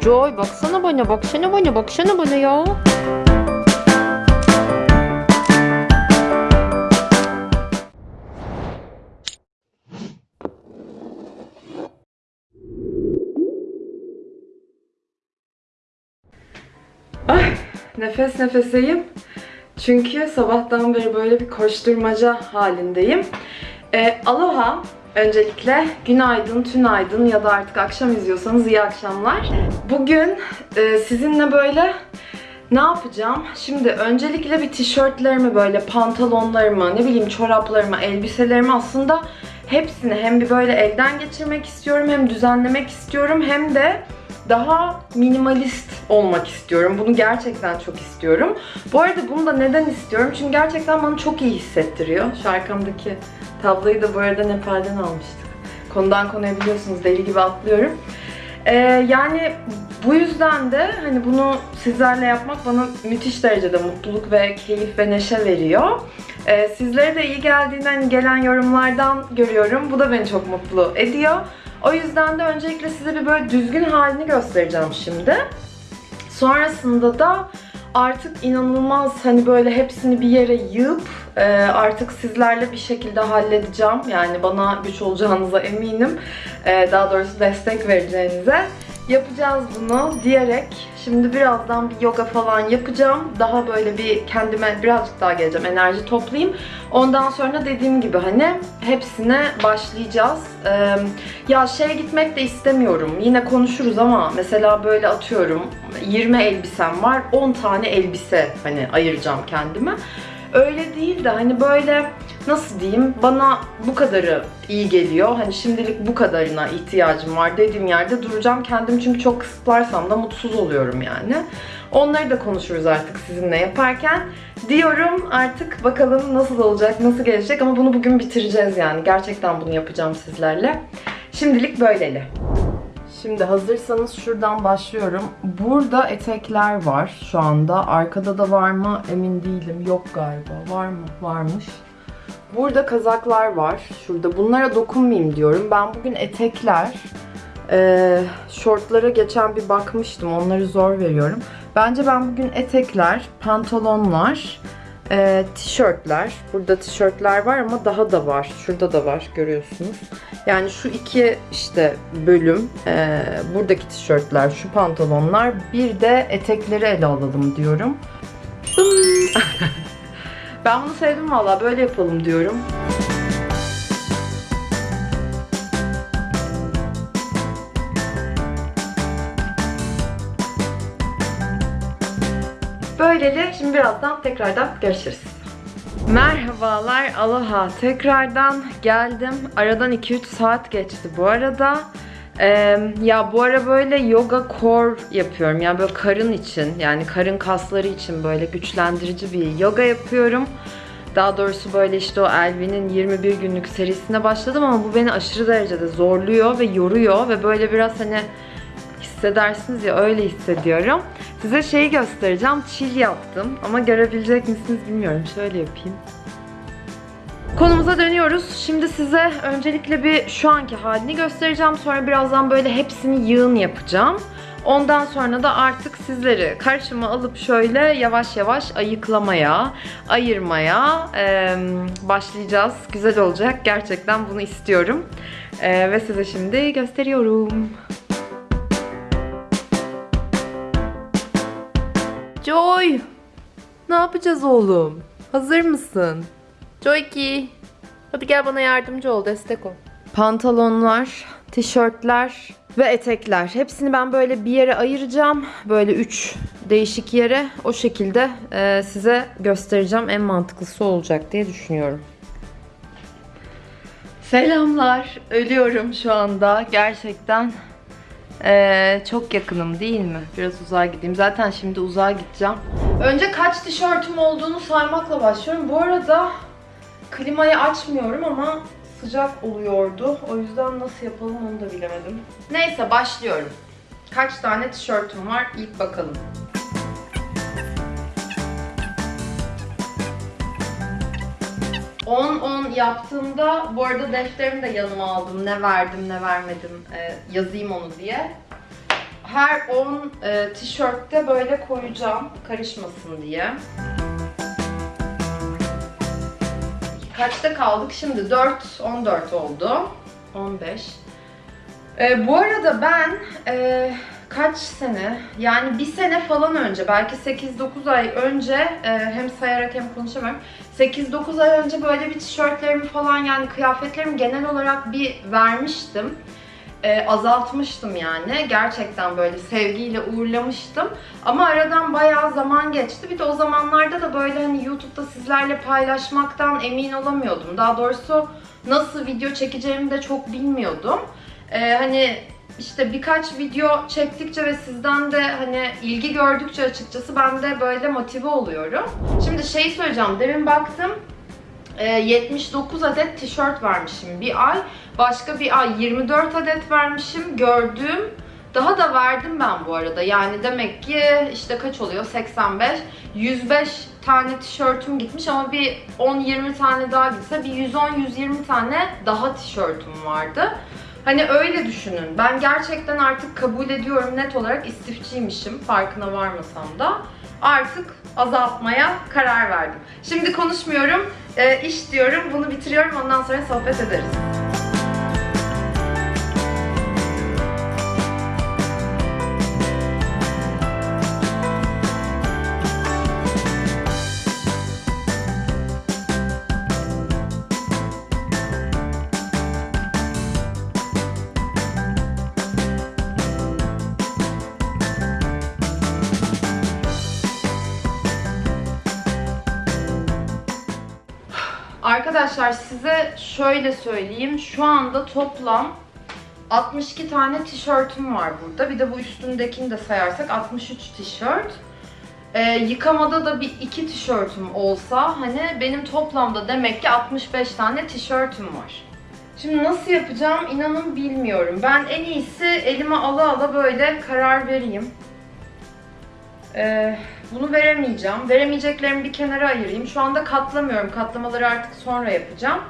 Joy baksana bana baksana bana baksana bana ya. Ay nefes nefeseyim. Çünkü sabahtan beri böyle bir koşturmaca halindeyim. Ee, aloha. Öncelikle günaydın, tünaydın ya da artık akşam izliyorsanız iyi akşamlar. Bugün e, sizinle böyle ne yapacağım? Şimdi öncelikle bir tişörtlerimi böyle pantolonlarımı, ne bileyim çoraplarımı, elbiselerimi aslında hepsini hem bir böyle elden geçirmek istiyorum hem düzenlemek istiyorum hem de daha minimalist olmak istiyorum. Bunu gerçekten çok istiyorum. Bu arada bunu da neden istiyorum? Çünkü gerçekten bana çok iyi hissettiriyor. Şu arkamdaki tabloyu da bu arada Nepal'den almıştık. Konudan konuya biliyorsunuz deli gibi atlıyorum. Ee, yani bu yüzden de hani bunu sizlerle yapmak bana müthiş derecede mutluluk ve keyif ve neşe veriyor. Ee, sizlere de iyi geldiğinden gelen yorumlardan görüyorum. Bu da beni çok mutlu ediyor. O yüzden de öncelikle size bir böyle düzgün halini göstereceğim şimdi. Sonrasında da artık inanılmaz hani böyle hepsini bir yere yığıp e, artık sizlerle bir şekilde halledeceğim. Yani bana güç olacağınıza eminim. E, daha doğrusu destek vereceğinize. Yapacağız bunu diyerek şimdi birazdan bir yoga falan yapacağım. Daha böyle bir kendime birazcık daha geleceğim. Enerji toplayayım. Ondan sonra dediğim gibi hani hepsine başlayacağız. Ee, ya şeye gitmek de istemiyorum. Yine konuşuruz ama mesela böyle atıyorum 20 elbisem var. 10 tane elbise hani ayıracağım kendime. Öyle değil de hani böyle nasıl diyeyim bana bu kadarı iyi geliyor. Hani şimdilik bu kadarına ihtiyacım var dediğim yerde duracağım. Kendim çünkü çok kısıtlarsam da mutsuz oluyorum yani. Onları da konuşuruz artık sizinle yaparken. Diyorum artık bakalım nasıl olacak, nasıl gelecek ama bunu bugün bitireceğiz yani. Gerçekten bunu yapacağım sizlerle. Şimdilik böyleli. Şimdi hazırsanız şuradan başlıyorum. Burada etekler var şu anda. Arkada da var mı emin değilim. Yok galiba. Var mı? Varmış. Burada kazaklar var. Şurada. Bunlara dokunmayayım diyorum. Ben bugün etekler, e, şortlara geçen bir bakmıştım. Onları zor veriyorum. Bence ben bugün etekler, pantolonlar, e, tişörtler. Burada tişörtler var ama daha da var. Şurada da var görüyorsunuz. Yani şu iki işte bölüm, e, buradaki tişörtler, şu pantolonlar, bir de etekleri ele alalım diyorum. Ben bunu sevdim valla. Böyle yapalım diyorum. Böyleli şimdi birazdan tekrardan görüşürüz. Merhabalar, aloha. Tekrardan geldim. Aradan 2-3 saat geçti bu arada. Ee, ya bu ara böyle yoga core yapıyorum. Yani böyle karın için, yani karın kasları için böyle güçlendirici bir yoga yapıyorum. Daha doğrusu böyle işte o Elvin'in 21 günlük serisine başladım ama bu beni aşırı derecede zorluyor ve yoruyor ve böyle biraz hani hissedersiniz ya öyle hissediyorum. Size şeyi göstereceğim. Chill yaptım ama görebilecek misiniz bilmiyorum. Şöyle yapayım. Konumuza dönüyoruz. Şimdi size öncelikle bir şu anki halini göstereceğim. Sonra birazdan böyle hepsini yığın yapacağım. Ondan sonra da artık sizleri karşıma alıp şöyle yavaş yavaş ayıklamaya, ayırmaya e, başlayacağız. Güzel olacak. Gerçekten bunu istiyorum. E, ve size şimdi gösteriyorum. Joy! Ne yapacağız oğlum? Hazır mısın? Joyki! Hadi gel bana yardımcı ol, destek ol. Pantolonlar, tişörtler ve etekler. Hepsini ben böyle bir yere ayıracağım. Böyle üç değişik yere. O şekilde e, size göstereceğim. En mantıklısı olacak diye düşünüyorum. Selamlar. Ölüyorum şu anda. Gerçekten ee, çok yakınım değil mi? Biraz uzağa gideyim. Zaten şimdi uzağa gideceğim. Önce kaç tişörtüm olduğunu saymakla başlıyorum. Bu arada klimayı açmıyorum ama sıcak oluyordu. O yüzden nasıl yapalım onu da bilemedim. Neyse başlıyorum. Kaç tane tişörtüm var ilk bakalım. On on yaptığımda bu arada defterimi de yanıma aldım. Ne verdim ne vermedim e, yazayım onu diye. her 10 e, tişörtte böyle koyacağım karışmasın diye. Kaçta kaldık? Şimdi 4, 14 oldu. 15. Ee, bu arada ben e, kaç sene, yani bir sene falan önce, belki 8-9 ay önce, e, hem sayarak hem konuşamıyorum. 8-9 ay önce böyle bir tişörtlerimi falan yani kıyafetlerimi genel olarak bir vermiştim. E, azaltmıştım yani. Gerçekten böyle sevgiyle uğurlamıştım. Ama aradan bayağı zaman geçti. Bir de o zamanlarda da böyle hani YouTube'da sizlerle paylaşmaktan emin olamıyordum. Daha doğrusu nasıl video çekeceğimi de çok bilmiyordum. Ee, hani işte birkaç video çektikçe ve sizden de hani ilgi gördükçe açıkçası ben de böyle motive oluyorum. Şimdi şey söyleyeceğim. Demin baktım. e, 79 adet tişört vermişim bir ay. Başka bir ay 24 adet vermişim. Gördüğüm daha da verdim ben bu arada. Yani demek ki işte kaç oluyor? 85. 105 tane tişörtüm gitmiş ama bir 10-20 tane daha gitse bir 110-120 tane daha tişörtüm vardı. Hani öyle düşünün. Ben gerçekten artık kabul ediyorum net olarak istifçiymişim farkına varmasam da. Artık azaltmaya karar verdim. Şimdi konuşmuyorum, e, iş diyorum, bunu bitiriyorum ondan sonra sohbet ederiz. Arkadaşlar size şöyle söyleyeyim. Şu anda toplam 62 tane tişörtüm var burada. Bir de bu üstündekini de sayarsak 63 tişört. Ee, yıkamada da bir iki tişörtüm olsa hani benim toplamda demek ki 65 tane tişörtüm var. Şimdi nasıl yapacağım inanın bilmiyorum. Ben en iyisi elime ala ala böyle karar vereyim. Ee, bunu veremeyeceğim. Veremeyeceklerimi bir kenara ayırayım. Şu anda katlamıyorum. Katlamaları artık sonra yapacağım.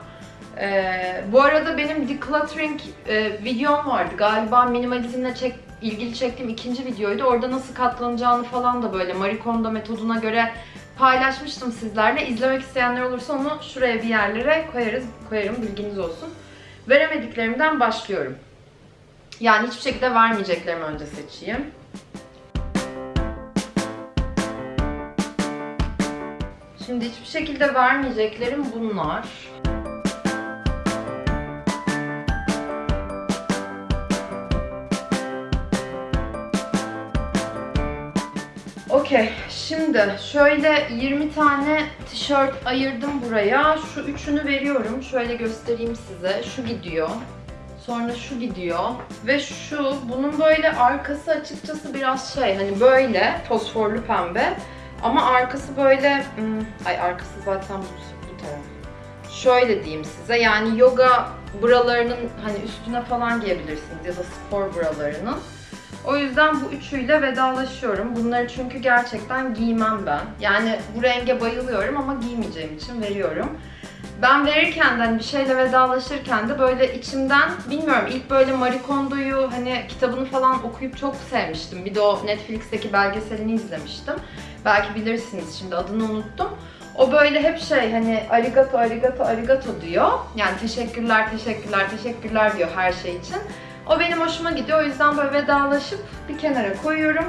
Ee, bu arada benim decluttering e, videom vardı. Galiba minimalizmle çek, ilgili çektiğim ikinci videoydu. Orada nasıl katlanacağını falan da böyle Marie Kondo metoduna göre paylaşmıştım sizlerle. İzlemek isteyenler olursa onu şuraya bir yerlere koyarız, koyarım bilginiz olsun. Veremediklerimden başlıyorum. Yani hiçbir şekilde vermeyeceklerimi önce seçeyim. Şimdi hiçbir şekilde vermeyeceklerim bunlar. Okey, şimdi şöyle 20 tane tişört ayırdım buraya. Şu üçünü veriyorum. Şöyle göstereyim size. Şu gidiyor. Sonra şu gidiyor. Ve şu, bunun böyle arkası açıkçası biraz şey, hani böyle fosforlu pembe. Ama arkası böyle, hmm, ay arkası zaten bu, bu taraf. Şöyle diyeyim size, yani yoga buralarının hani üstüne falan giyebilirsiniz ya da spor buralarının. O yüzden bu üçüyle vedalaşıyorum. Bunları çünkü gerçekten giymem ben. Yani bu renge bayılıyorum ama giymeyeceğim için veriyorum. Ben verirken de hani bir şeyle vedalaşırken de böyle içimden bilmiyorum ilk böyle Marie Kondo'yu hani kitabını falan okuyup çok sevmiştim. Bir de o Netflix'teki belgeselini izlemiştim. Belki bilirsiniz şimdi adını unuttum. O böyle hep şey hani arigato arigato arigato diyor. Yani teşekkürler teşekkürler teşekkürler diyor her şey için. O benim hoşuma gidiyor. O yüzden böyle vedalaşıp bir kenara koyuyorum.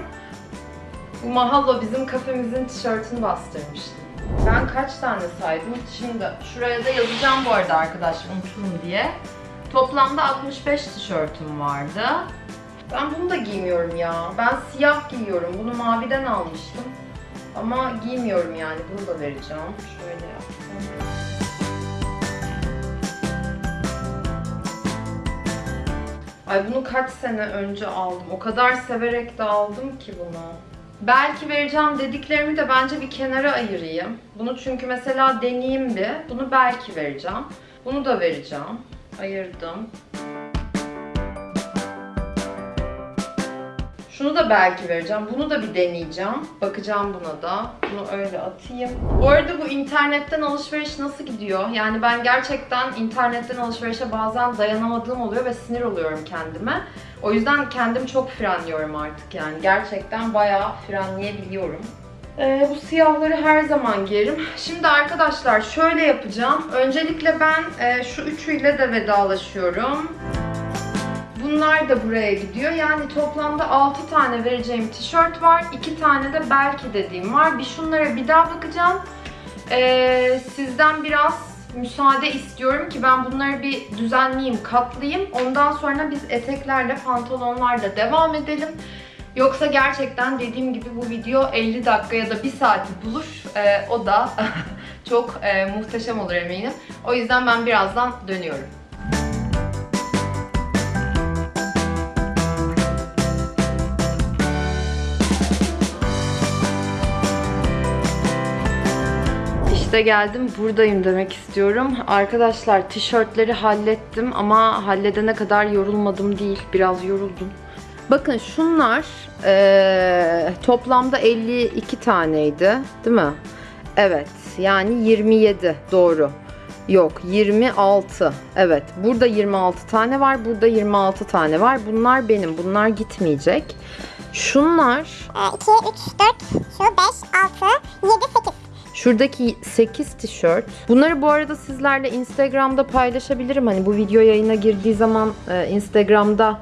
Bu Mahallo bizim kafemizin tişörtünü bastırmıştı. Ben kaç tane saydım? Şimdi şuraya da yazacağım bu arada arkadaşlar unuturum diye. Toplamda 65 tişörtüm vardı. Ben bunu da giymiyorum ya. Ben siyah giyiyorum. Bunu maviden almıştım. Ama giymiyorum yani. Bunu da vereceğim. Şöyle yaptım. Ay bunu kaç sene önce aldım. O kadar severek de aldım ki bunu. Belki vereceğim dediklerimi de bence bir kenara ayırayım. Bunu çünkü mesela deneyeyim bir. Bunu belki vereceğim. Bunu da vereceğim. Ayırdım. Şunu da belki vereceğim. Bunu da bir deneyeceğim. Bakacağım buna da. Bunu öyle atayım. Bu arada bu internetten alışveriş nasıl gidiyor? Yani ben gerçekten internetten alışverişe bazen dayanamadığım oluyor ve sinir oluyorum kendime. O yüzden kendim çok frenliyorum artık yani. Gerçekten bayağı frenleyebiliyorum. Ee, bu siyahları her zaman giyerim. Şimdi arkadaşlar şöyle yapacağım. Öncelikle ben e, şu üçüyle de vedalaşıyorum. Bunlar da buraya gidiyor. Yani toplamda 6 tane vereceğim tişört var. 2 tane de belki dediğim var. Bir şunlara bir daha bakacağım. Ee, sizden biraz müsaade istiyorum ki ben bunları bir düzenleyeyim, katlayayım. Ondan sonra biz eteklerle, pantolonlarla devam edelim. Yoksa gerçekten dediğim gibi bu video 50 dakika ya da 1 saati bulur. Ee, o da çok e, muhteşem olur eminim. O yüzden ben birazdan dönüyorum. İşte geldim buradayım demek istiyorum. Arkadaşlar tişörtleri hallettim ama halledene kadar yorulmadım değil. Biraz yoruldum. Bakın şunlar eee, toplamda 52 taneydi değil mi? Evet yani 27 doğru. Yok 26 evet burada 26 tane var burada 26 tane var bunlar benim bunlar gitmeyecek. Şunlar 2, 3, 4, şu 5, 6, 7, 8. Şuradaki 8 tişört. Bunları bu arada sizlerle Instagram'da paylaşabilirim. Hani bu video yayına girdiği zaman e, Instagram'da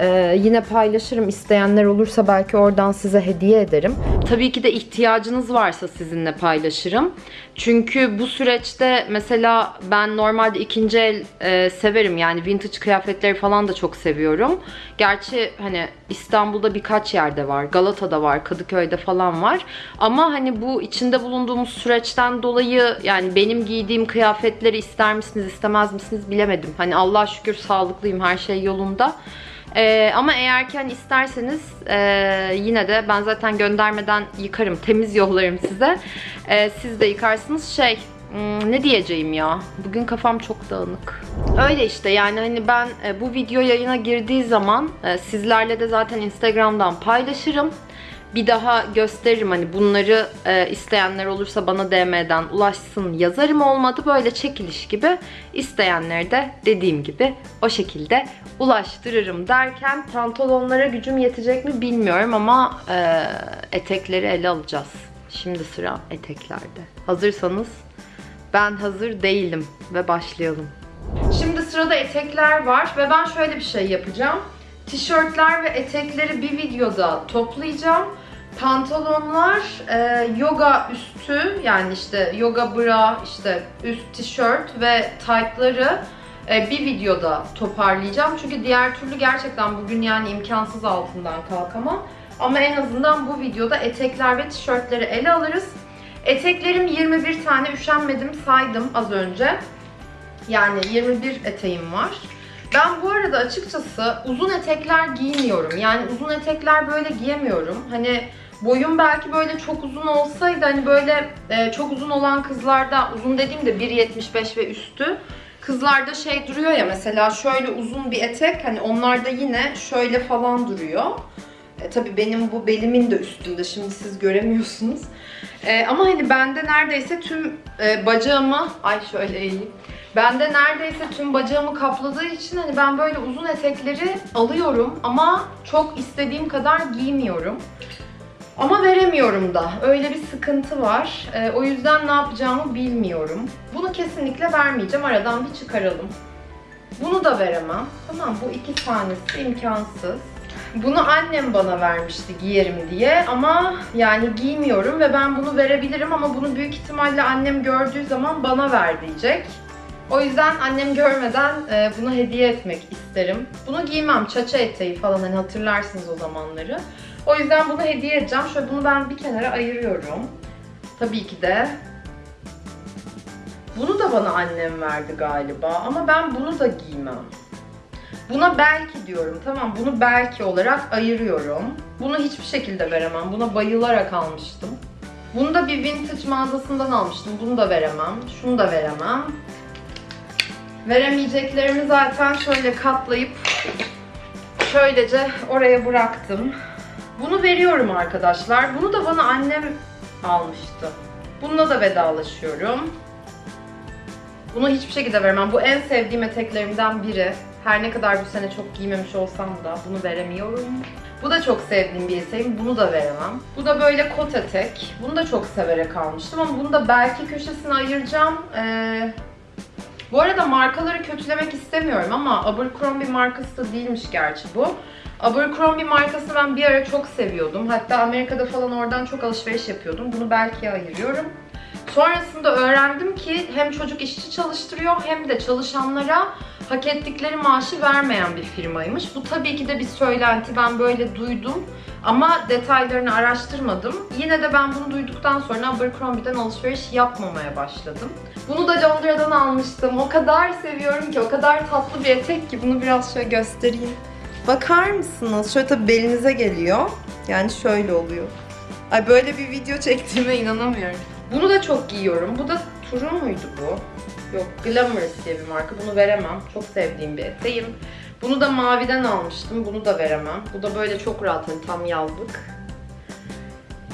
e, yine paylaşırım. İsteyenler olursa belki oradan size hediye ederim. Tabii ki de ihtiyacınız varsa sizinle paylaşırım. Çünkü bu süreçte mesela ben normalde ikinci el e, severim. Yani vintage kıyafetleri falan da çok seviyorum. Gerçi hani İstanbul'da birkaç yerde var. Galata'da var, Kadıköy'de falan var. Ama hani bu içinde bulunduğumuz süreçten dolayı yani benim giydiğim kıyafetleri ister misiniz, istemez misiniz bilemedim. Hani Allah şükür sağlıklıyım, her şey yolunda. Ee, ama eğer ki hani isterseniz e, yine de ben zaten göndermeden yıkarım, temiz yollarım size. Ee, siz de yıkarsınız. Şey, hmm, ne diyeceğim ya? Bugün kafam çok dağınık. Öyle işte yani hani ben e, bu video yayına girdiği zaman e, sizlerle de zaten Instagram'dan paylaşırım. Bir daha gösteririm hani bunları e, isteyenler olursa bana DM'den ulaşsın yazarım olmadı böyle çekiliş gibi isteyenleri de dediğim gibi o şekilde ulaştırırım derken pantolonlara gücüm yetecek mi bilmiyorum ama e, etekleri ele alacağız. Şimdi sıra eteklerde. Hazırsanız ben hazır değilim ve başlayalım. Şimdi sırada etekler var ve ben şöyle bir şey yapacağım. Tişörtler ve etekleri bir videoda toplayacağım. Pantolonlar e, yoga üstü yani işte yoga bra, işte üst tişört ve taytları e, bir videoda toparlayacağım. Çünkü diğer türlü gerçekten bugün yani imkansız altından kalkamam. Ama en azından bu videoda etekler ve tişörtleri ele alırız. Eteklerim 21 tane üşenmedim saydım az önce. Yani 21 eteğim var. Ben bu arada açıkçası uzun etekler giymiyorum. Yani uzun etekler böyle giyemiyorum. Hani boyum belki böyle çok uzun olsaydı hani böyle e, çok uzun olan kızlarda uzun dediğimde 1.75 ve üstü kızlarda şey duruyor ya mesela şöyle uzun bir etek hani onlarda yine şöyle falan duruyor. E, tabii benim bu belimin de üstünde şimdi siz göremiyorsunuz. E, ama hani bende neredeyse tüm e, bacağımı ay şöyle eğeyim. Bende neredeyse tüm bacağımı kapladığı için hani ben böyle uzun etekleri alıyorum ama çok istediğim kadar giymiyorum. Ama veremiyorum da. Öyle bir sıkıntı var. Ee, o yüzden ne yapacağımı bilmiyorum. Bunu kesinlikle vermeyeceğim. Aradan bir çıkaralım. Bunu da veremem. Tamam bu iki tanesi imkansız. Bunu annem bana vermişti giyerim diye ama yani giymiyorum ve ben bunu verebilirim ama bunu büyük ihtimalle annem gördüğü zaman bana ver diyecek. O yüzden annem görmeden e, bunu hediye etmek isterim. Bunu giymem. Çaça eteği falan hani hatırlarsınız o zamanları. O yüzden bunu hediye edeceğim. Şöyle bunu ben bir kenara ayırıyorum. Tabii ki de. Bunu da bana annem verdi galiba ama ben bunu da giymem. Buna belki diyorum tamam bunu belki olarak ayırıyorum. Bunu hiçbir şekilde veremem. Buna bayılarak almıştım. Bunu da bir vintage mağazasından almıştım. Bunu da veremem. Şunu da veremem. Veremeyeceklerimi zaten şöyle katlayıp şöylece oraya bıraktım. Bunu veriyorum arkadaşlar. Bunu da bana annem almıştı. Bununla da vedalaşıyorum. Bunu hiçbir şekilde veremem. Bu en sevdiğim eteklerimden biri. Her ne kadar bu sene çok giymemiş olsam da bunu veremiyorum. Bu da çok sevdiğim bir eteğim. Bunu da veremem. Bu da böyle kot etek. Bunu da çok severek almıştım ama bunu da belki köşesine ayıracağım. Ee, bu arada markaları kötülemek istemiyorum ama Abercrombie markası da değilmiş gerçi bu. Abercrombie markasını ben bir ara çok seviyordum. Hatta Amerika'da falan oradan çok alışveriş yapıyordum. Bunu belki ayırıyorum. Sonrasında öğrendim ki hem çocuk işçi çalıştırıyor hem de çalışanlara hak ettikleri maaşı vermeyen bir firmaymış. Bu tabii ki de bir söylenti. Ben böyle duydum ama detaylarını araştırmadım. Yine de ben bunu duyduktan sonra Abercrombie'den alışveriş yapmamaya başladım. Bunu da Londra'dan almıştım. O kadar seviyorum ki, o kadar tatlı bir etek ki bunu biraz şöyle göstereyim. Bakar mısınız? Şöyle tabii belinize geliyor. Yani şöyle oluyor. Ay böyle bir video çektiğime inanamıyorum. Bunu da çok giyiyorum. Bu da Turu muydu bu? Yok Glamorous diye bir marka. Bunu veremem. Çok sevdiğim bir eteğim. Bunu da maviden almıştım. Bunu da veremem. Bu da böyle çok rahat hani tam yazlık.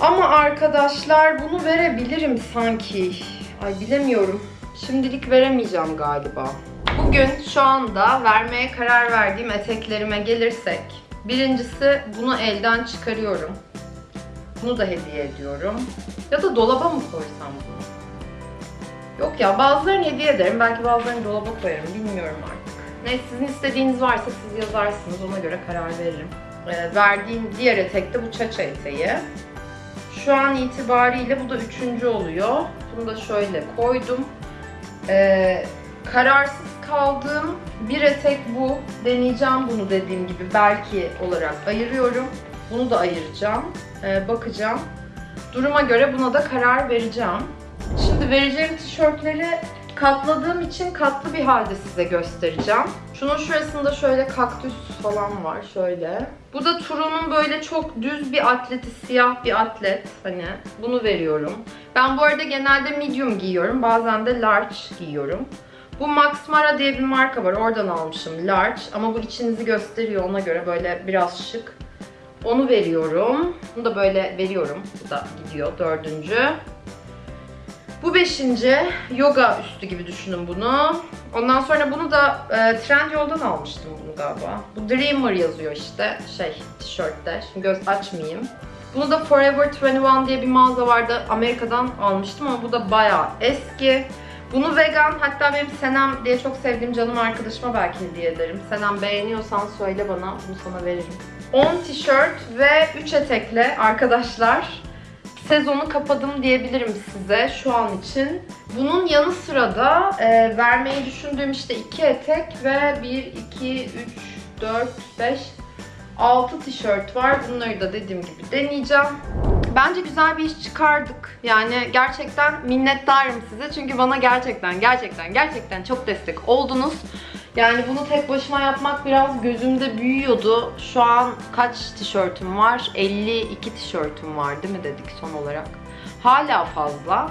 Ama arkadaşlar bunu verebilirim sanki. Ay bilemiyorum. Şimdilik veremeyeceğim galiba. Bugün şu anda vermeye karar verdiğim eteklerime gelirsek. Birincisi bunu elden çıkarıyorum. Bunu da hediye ediyorum. Ya da dolaba mı koysam bunu? Yok ya bazılarını hediye ederim. Belki bazılarını dolaba koyarım. Bilmiyorum artık. Neyse sizin istediğiniz varsa siz yazarsınız. Ona göre karar veririm. Ee, verdiğim diğer etek de bu çaça eteği. Şu an itibariyle bu da üçüncü oluyor. Bunu da şöyle koydum. Ee, kararsız kaldığım bir etek bu. Deneyeceğim bunu dediğim gibi belki olarak ayırıyorum. Bunu da ayıracağım. Ee, bakacağım. Duruma göre buna da karar vereceğim. Şimdi vereceğim tişörtleri katladığım için katlı bir halde size göstereceğim. Şunun şurasında şöyle kaktüs falan var şöyle. Bu da Turu'nun böyle çok düz bir atleti, siyah bir atlet. Hani bunu veriyorum. Ben bu arada genelde medium giyiyorum. Bazen de large giyiyorum. Bu Max Mara diye bir marka var. Oradan almışım large. Ama bu içinizi gösteriyor ona göre böyle biraz şık. Onu veriyorum. Bunu da böyle veriyorum. Bu da gidiyor dördüncü. Bu beşinci. Yoga üstü gibi düşünün bunu. Ondan sonra bunu da e, Trendyol'dan almıştım bunu galiba. Bu Dreamer yazıyor işte şey tişörtte. Şimdi göz açmayayım. Bunu da Forever 21 diye bir mağaza vardı. Amerika'dan almıştım ama bu da bayağı eski. Bunu vegan hatta benim Senem diye çok sevdiğim canım arkadaşıma belki hediye ederim. Senem beğeniyorsan söyle bana bunu sana veririm. 10 tişört ve 3 etekle arkadaşlar sezonu kapadım diyebilirim size şu an için. Bunun yanı sıra da e, vermeyi düşündüğüm işte 2 etek ve 1, 2, 3, 4, 5, 6 tişört var. Bunları da dediğim gibi deneyeceğim. Bence güzel bir iş çıkardık. Yani gerçekten minnettarım size. Çünkü bana gerçekten gerçekten gerçekten çok destek oldunuz. Yani bunu tek başıma yapmak biraz gözümde büyüyordu. Şu an kaç tişörtüm var? 52 tişörtüm var değil mi dedik son olarak. Hala fazla.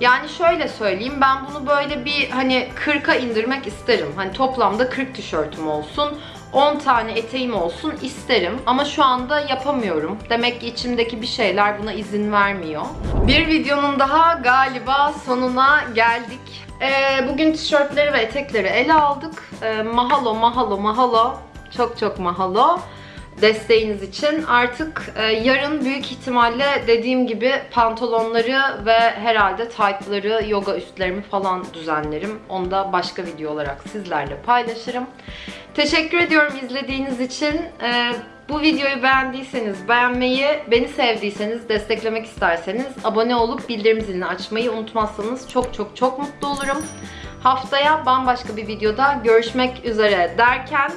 Yani şöyle söyleyeyim ben bunu böyle bir hani 40'a indirmek isterim. Hani toplamda 40 tişörtüm olsun. 10 tane eteğim olsun isterim ama şu anda yapamıyorum. Demek ki içimdeki bir şeyler buna izin vermiyor. Bir videonun daha galiba sonuna geldik. Ee, bugün tişörtleri ve etekleri ele aldık. Ee, mahalo, mahalo, mahalo. Çok çok mahalo desteğiniz için. Artık e, yarın büyük ihtimalle dediğim gibi pantolonları ve herhalde taytları, yoga üstlerimi falan düzenlerim. Onu da başka video olarak sizlerle paylaşırım. Teşekkür ediyorum izlediğiniz için. E, bu videoyu beğendiyseniz beğenmeyi, beni sevdiyseniz, desteklemek isterseniz abone olup bildirim zilini açmayı unutmazsanız çok çok çok mutlu olurum. Haftaya bambaşka bir videoda görüşmek üzere derken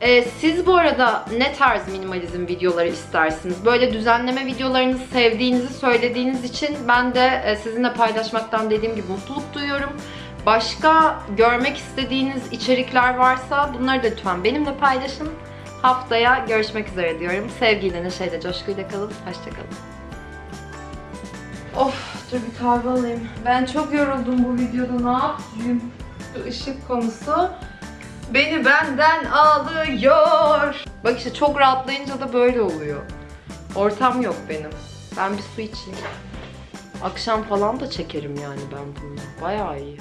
ee, siz bu arada ne tarz minimalizm videoları istersiniz? Böyle düzenleme videolarınızı sevdiğinizi söylediğiniz için ben de e, sizinle paylaşmaktan dediğim gibi mutluluk duyuyorum. Başka görmek istediğiniz içerikler varsa bunları da lütfen benimle paylaşın. Haftaya görüşmek üzere diyorum. Sevgiyle, neşeyle, coşkuyla kalın. Hoşçakalın. Of, dur bir kahve alayım. Ben çok yoruldum bu videoda. Ne yapayım? Şu ışık konusu beni benden alıyor. Bak işte çok rahatlayınca da böyle oluyor. Ortam yok benim. Ben bir su içeyim. Akşam falan da çekerim yani ben bunu. Bayağı iyi.